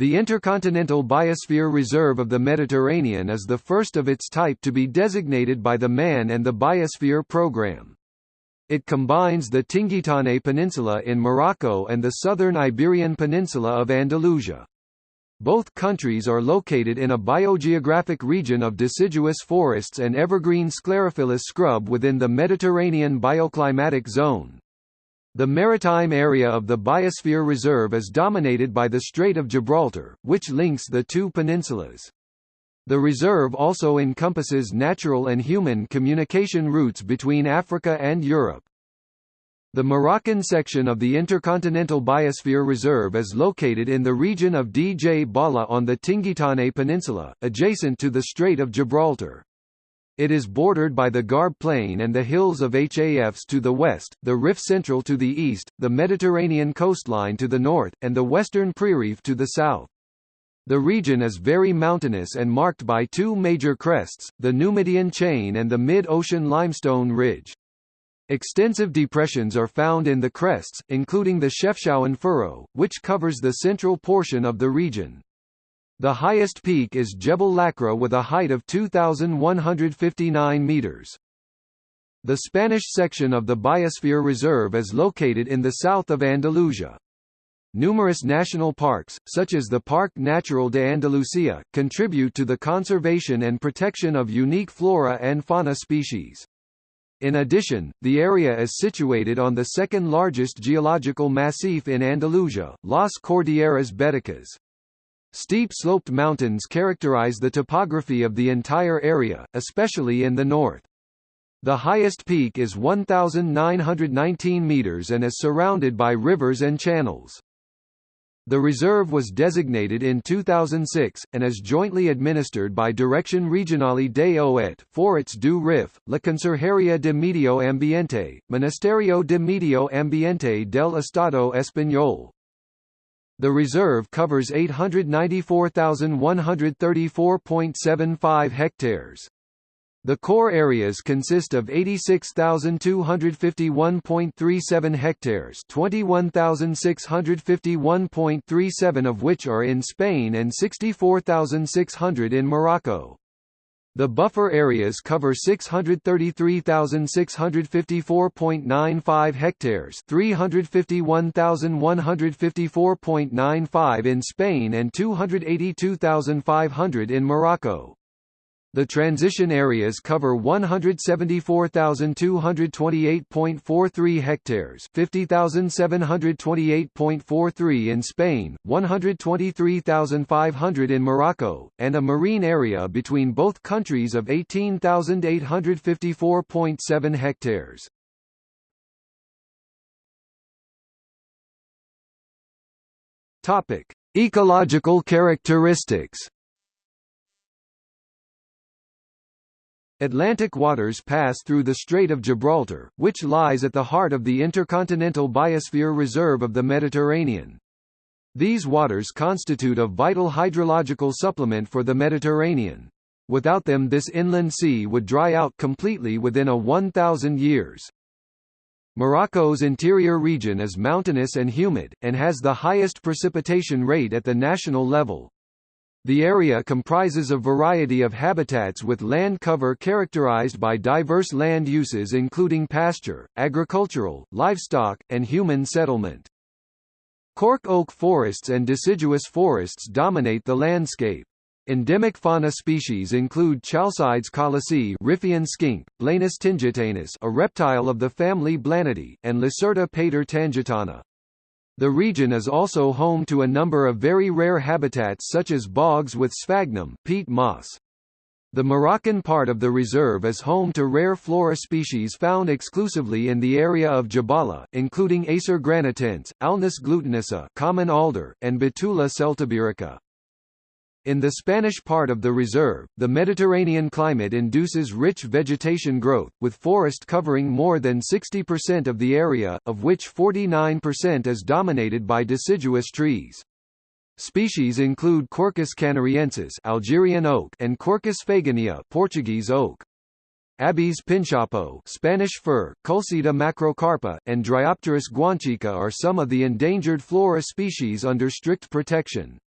The Intercontinental Biosphere Reserve of the Mediterranean is the first of its type to be designated by the Man and the Biosphere Programme. It combines the Tingitane Peninsula in Morocco and the southern Iberian Peninsula of Andalusia. Both countries are located in a biogeographic region of deciduous forests and evergreen sclerophyllous scrub within the Mediterranean bioclimatic zone. The maritime area of the Biosphere Reserve is dominated by the Strait of Gibraltar, which links the two peninsulas. The reserve also encompasses natural and human communication routes between Africa and Europe. The Moroccan section of the Intercontinental Biosphere Reserve is located in the region of Dj Bala on the Tingitane Peninsula, adjacent to the Strait of Gibraltar. It is bordered by the Gharb Plain and the hills of Hafs to the west, the Rif Central to the east, the Mediterranean coastline to the north, and the western Prerif to the south. The region is very mountainous and marked by two major crests, the Numidian Chain and the Mid-Ocean Limestone Ridge. Extensive depressions are found in the crests, including the Chefchaouen Furrow, which covers the central portion of the region. The highest peak is Jebel Lakraa with a height of 2,159 meters. The Spanish section of the Biosphere Reserve is located in the south of Andalusia. Numerous national parks, such as the Parque Natural de Andalucía, contribute to the conservation and protection of unique flora and fauna species. In addition, the area is situated on the second largest geological massif in Andalusia, Las Cordilleras Béticas. Steep sloped mountains characterize the topography of the entire area, especially in the north. The highest peak is 1,919 meters and is surrounded by rivers and channels. The reserve was designated in 2006, and is jointly administered by Direction Regional des Eaux et Forêts du Rif, La Conserjería de Medio Ambiente, Ministerio de Medio Ambiente del Estado Español, the reserve covers 894,134.75 hectares. The core areas consist of 86,251.37 hectares 21,651.37 of which are in Spain and 64,600 in Morocco. The buffer areas cover 633,654.95 hectares 351,154.95 in Spain and 282,500 in Morocco. The transition areas cover 174,228.43 hectares 50,728.43 in Spain, 123,500 in Morocco, and a marine area between both countries of 18,854.7 hectares. Ecological characteristics Atlantic waters pass through the Strait of Gibraltar, which lies at the heart of the Intercontinental Biosphere Reserve of the Mediterranean. These waters constitute a vital hydrological supplement for the Mediterranean. Without them this inland sea would dry out completely within a 1,000 years. Morocco's interior region is mountainous and humid, and has the highest precipitation rate at the national level. The area comprises a variety of habitats with land cover characterized by diverse land uses including pasture, agricultural, livestock, and human settlement. Cork oak forests and deciduous forests dominate the landscape. Endemic fauna species include Chalcides colosii Riffian skink, Blanus tingitanus a reptile of the family Blanidae, and Lacerta pater tangitana. The region is also home to a number of very rare habitats such as bogs with sphagnum peat moss. The Moroccan part of the reserve is home to rare flora species found exclusively in the area of Jabala, including Acer granatense, Alnus glutinosa common alder, and Betula celtiberica. In the Spanish part of the reserve, the Mediterranean climate induces rich vegetation growth, with forest covering more than 60% of the area, of which 49% is dominated by deciduous trees. Species include Quercus canariensis Algerian oak and Quercus faginea Portuguese oak. Abies pinsapo Spanish fir, Culcita macrocarpa, and Dryopteris guanchica are some of the endangered flora species under strict protection.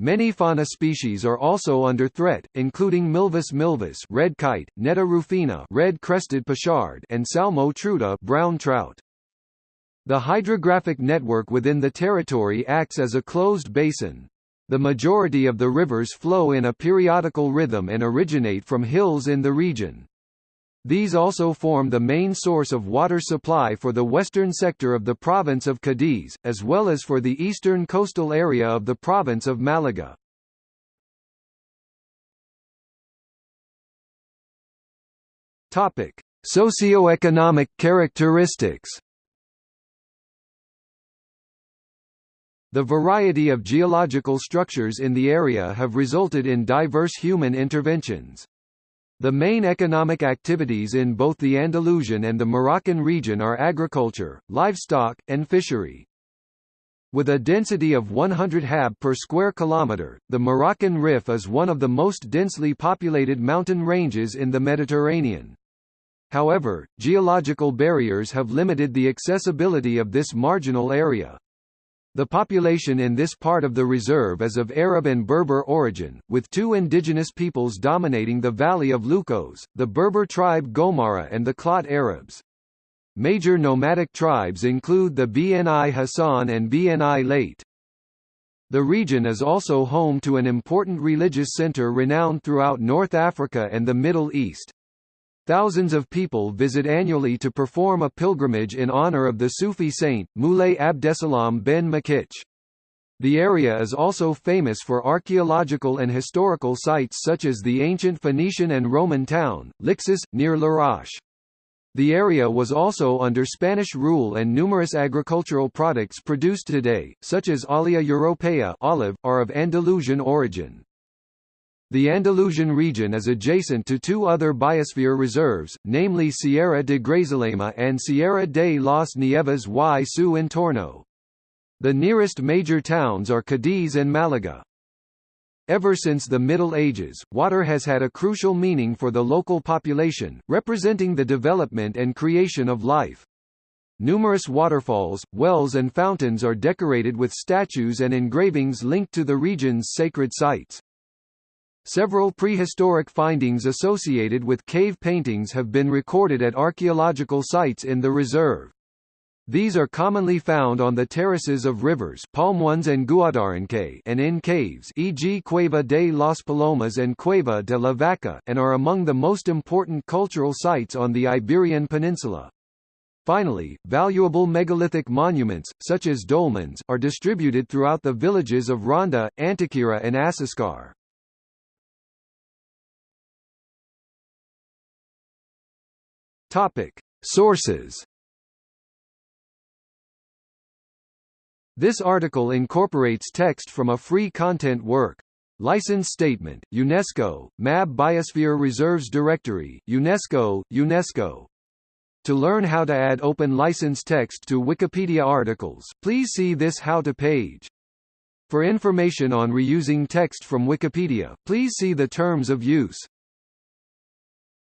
Many fauna species are also under threat, including Milvus milvus red kite, Netta rufina red-crested pochard and Salmo trutta brown trout. The hydrographic network within the territory acts as a closed basin. The majority of the rivers flow in a periodical rhythm and originate from hills in the region. These also form the main source of water supply for the western sector of the province of Cadiz, as well as for the eastern coastal area of the province of Malaga. Topic: Socioeconomic characteristics. The variety of geological structures in the area have resulted in diverse human interventions. The main economic activities in both the Andalusian and the Moroccan region are agriculture, livestock, and fishery. With a density of 100 hab per square kilometre, the Moroccan Rif is one of the most densely populated mountain ranges in the Mediterranean. However, geological barriers have limited the accessibility of this marginal area. The population in this part of the reserve is of Arab and Berber origin, with two indigenous peoples dominating the valley of Lucos, the Berber tribe Gomara and the Klot Arabs. Major nomadic tribes include the Bni Hassan and Bni Late. The region is also home to an important religious center renowned throughout North Africa and the Middle East. Thousands of people visit annually to perform a pilgrimage in honor of the Sufi saint, Moulay Abdesalam ben Makich. The area is also famous for archaeological and historical sites such as the ancient Phoenician and Roman town, Lixus, near Larache. The area was also under Spanish rule and numerous agricultural products produced today, such as Olea europaea olive, are of Andalusian origin. The Andalusian region is adjacent to two other biosphere reserves, namely Sierra de Grazalema and Sierra de las Nieves y su entorno. The nearest major towns are Cadiz and Malaga. Ever since the Middle Ages, water has had a crucial meaning for the local population, representing the development and creation of life. Numerous waterfalls, wells and fountains are decorated with statues and engravings linked to the region's sacred sites. Several prehistoric findings associated with cave paintings have been recorded at archaeological sites in the reserve. These are commonly found on the terraces of rivers Palmones and Guadarranque and in caves e.g. Cueva de las Palomas and Cueva de la Vaca and are among the most important cultural sites on the Iberian Peninsula. Finally, valuable megalithic monuments, such as dolmens, are distributed throughout the villages of Ronda, Antequera and Asiscar. Topic: Sources. This article incorporates text from a free content work. License Statement, UNESCO, MAB Biosphere Reserves Directory, UNESCO, UNESCO. To learn how to add open license text to Wikipedia articles, please see this How to page. For information on reusing text from Wikipedia, please see the Terms of Use.